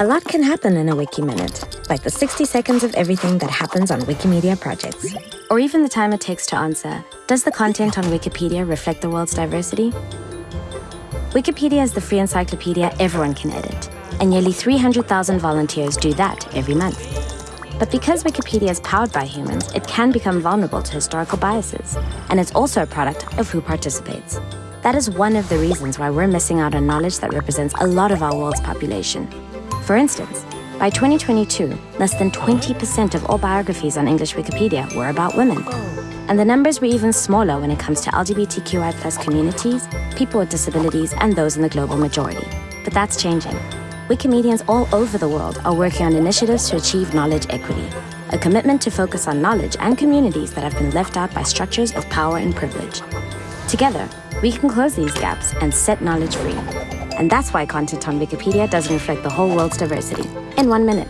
A lot can happen in a Wiki Minute, like the 60 seconds of everything that happens on Wikimedia projects. Or even the time it takes to answer, does the content on Wikipedia reflect the world's diversity? Wikipedia is the free encyclopedia everyone can edit, and nearly 300,000 volunteers do that every month. But because Wikipedia is powered by humans, it can become vulnerable to historical biases, and it's also a product of who participates. That is one of the reasons why we're missing out on knowledge that represents a lot of our world's population. For instance, by 2022, less than 20% of all biographies on English Wikipedia were about women. And the numbers were even smaller when it comes to LGBTQI plus communities, people with disabilities, and those in the global majority. But that's changing. Wikimedians all over the world are working on initiatives to achieve knowledge equity, a commitment to focus on knowledge and communities that have been left out by structures of power and privilege. Together, we can close these gaps and set knowledge free. And that's why content on Wikipedia doesn't reflect the whole world's diversity. In one minute.